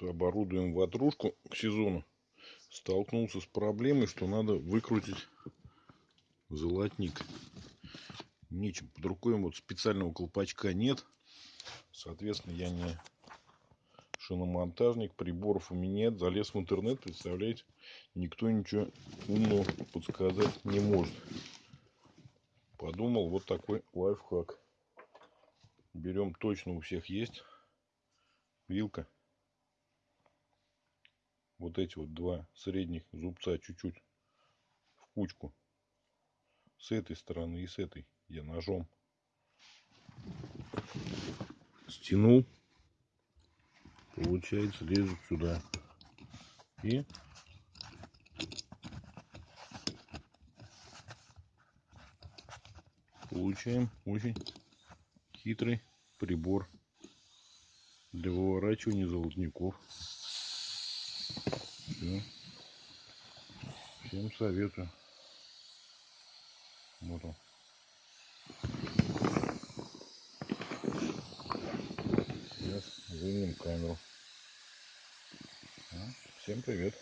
что оборудуем ватрушку к сезону, столкнулся с проблемой, что надо выкрутить золотник. Нечем. Под рукой вот специального колпачка нет. Соответственно, я не шиномонтажник, приборов у меня нет. Залез в интернет, представляете, никто ничего умного подсказать не может. Подумал, вот такой лайфхак. Берем, точно у всех есть вилка. Вот эти вот два средних зубца чуть-чуть в кучку. С этой стороны и с этой я ножом стянул. Получается, лезут сюда. И получаем очень хитрый прибор для выворачивания золотников. Все. Всем советую. Вот он. Сейчас вынем камеру. Всем привет.